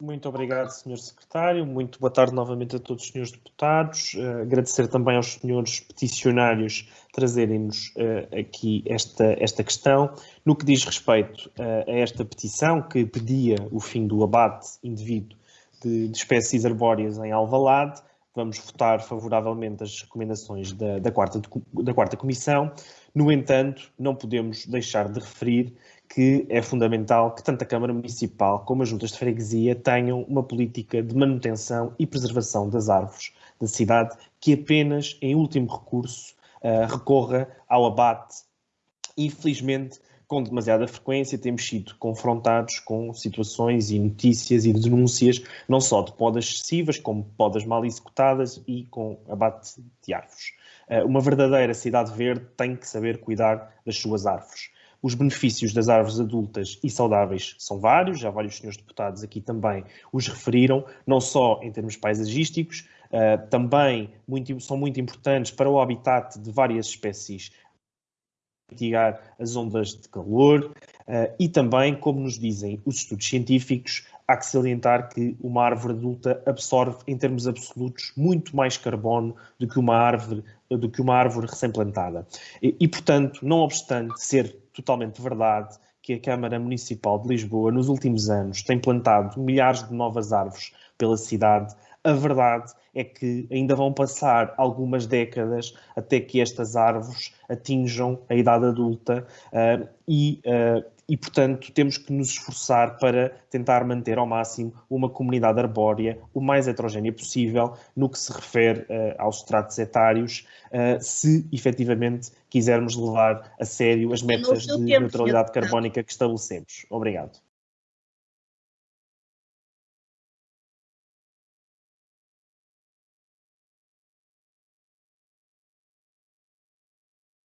Muito obrigado, Sr. Secretário. Muito boa tarde novamente a todos os senhores deputados. Uh, agradecer também aos senhores peticionários trazerem-nos uh, aqui esta, esta questão. No que diz respeito uh, a esta petição, que pedia o fim do abate indevido de, de espécies arbóreas em Alvalade, vamos votar favoravelmente as recomendações da, da, quarta, da quarta Comissão. No entanto, não podemos deixar de referir que é fundamental que tanto a Câmara Municipal como as juntas de freguesia tenham uma política de manutenção e preservação das árvores da cidade que apenas, em último recurso, uh, recorra ao abate. Infelizmente, com demasiada frequência, temos sido confrontados com situações e notícias e denúncias, não só de podas excessivas, como podas mal executadas e com abate de árvores. Uh, uma verdadeira cidade verde tem que saber cuidar das suas árvores. Os benefícios das árvores adultas e saudáveis são vários, já vários senhores deputados aqui também os referiram, não só em termos paisagísticos, uh, também muito, são muito importantes para o habitat de várias espécies mitigar as ondas de calor uh, e também, como nos dizem os estudos científicos, há que salientar que uma árvore adulta absorve, em termos absolutos, muito mais carbono do que uma árvore, do que uma árvore recém-plantada. E, e, portanto, não obstante ser totalmente verdade que a Câmara Municipal de Lisboa, nos últimos anos, tem plantado milhares de novas árvores pela cidade, a verdade é que ainda vão passar algumas décadas até que estas árvores atinjam a idade adulta uh, e uh, e, portanto, temos que nos esforçar para tentar manter ao máximo uma comunidade arbórea o mais heterogénea possível no que se refere uh, aos tratos etários, se efetivamente quisermos levar a sério as metas de tempo, neutralidade carbónica que estabelecemos. Obrigado.